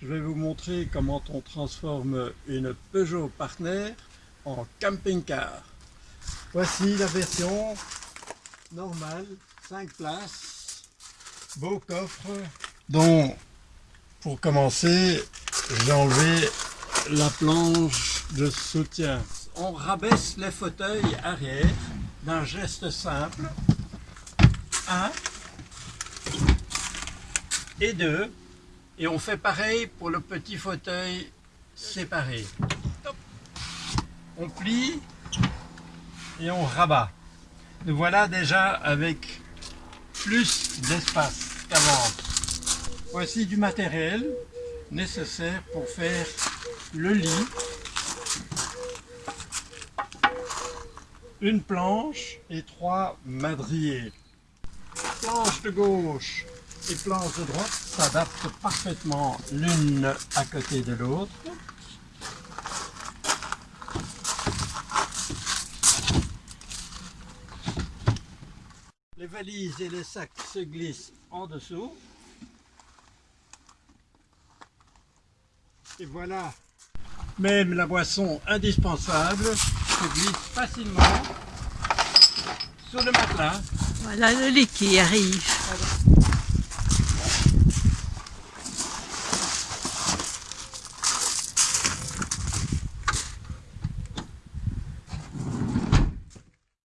je vais vous montrer comment on transforme une Peugeot Partner en camping-car. Voici la version normale, 5 places, beau coffre, dont pour commencer, j'ai enlevé la planche de soutien. On rabaisse les fauteuils arrière d'un geste simple. 1 et 2 et on fait pareil pour le petit fauteuil séparé. On plie et on rabat. Nous voilà déjà avec plus d'espace qu'avant. Voici du matériel nécessaire pour faire le lit. Une planche et trois madriers. Planche de gauche et planches de droite s'adaptent parfaitement l'une à côté de l'autre. Les valises et les sacs se glissent en dessous. Et voilà, même la boisson indispensable se glisse facilement sur le matelas. Voilà le lit qui arrive.